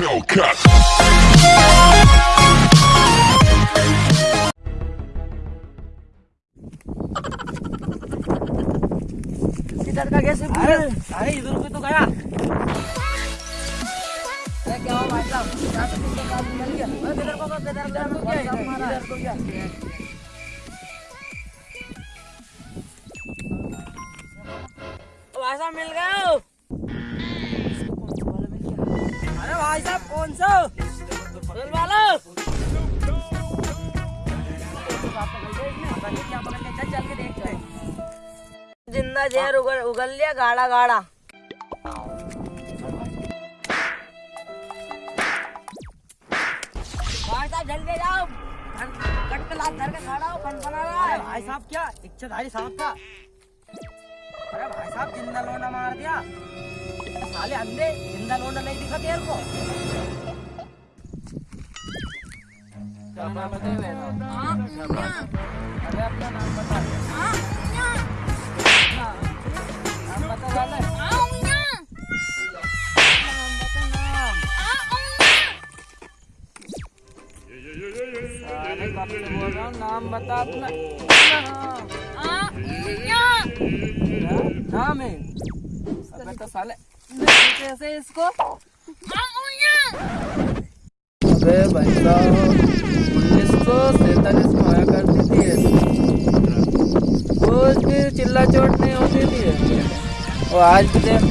Hellcat. इधर का कैसे अरे अरे इधर को तो गया अरे क्या हुआ भाई साहब क्या तो तुमको काम मिल गया अरे किधर को किधर किधर को क्या इधर को क्या भाई साहब मिल गए भाई साहब, कौन सा? के ज़िंदा जहर उगल उगल लिया गाड़ा गाड़ा भाई साहब, जल्दी जाओ। कट पे लात धर के खड़ा हो, कन बना रहा है? भाई साहब, क्या? इच्छाधारी साहब था। अरे भाई साहब ज़िंदा लोंडा मार दिया। साले अंधे ज़िंदा लोंडा नहीं दिखा तेरे को। नाम अरे अपना नाम बता। नाम बता जाने नाम बता नाम साले कब से बोल रहा हूँ नाम बता अपना। नाम नाम है। अबे तो साले कैसे इसको अबे भाई साहब उन्नीस सौ सैतालीस में आया करती थी चिल्ला चोट नहीं होती थी। और आज भी देख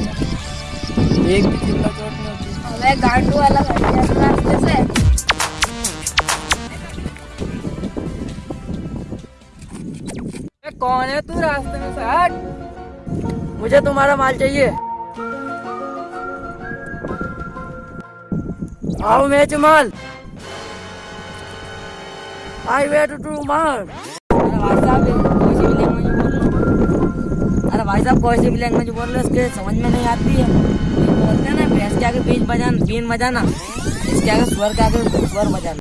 एक भी चिल्ला चोट नहीं होती। अबे गांडू वाला रास्ते से। कौन है तू रास्ते में से हट मुझे तुम्हारा माल चाहिए। आओ मैं जमाल आई वेट टू माल अरे भाई साहब कोई सी भी लैंग्वेज बोल लो अरे भाई साहब कोई सी भी लैंग्वेज बोल लो इसके समझ में नहीं आती है। बोलते हैं ना भैंस के आगे बीज बजाना बीन बजाना। इसके आगे स्वर के आगे स्वर बजाना।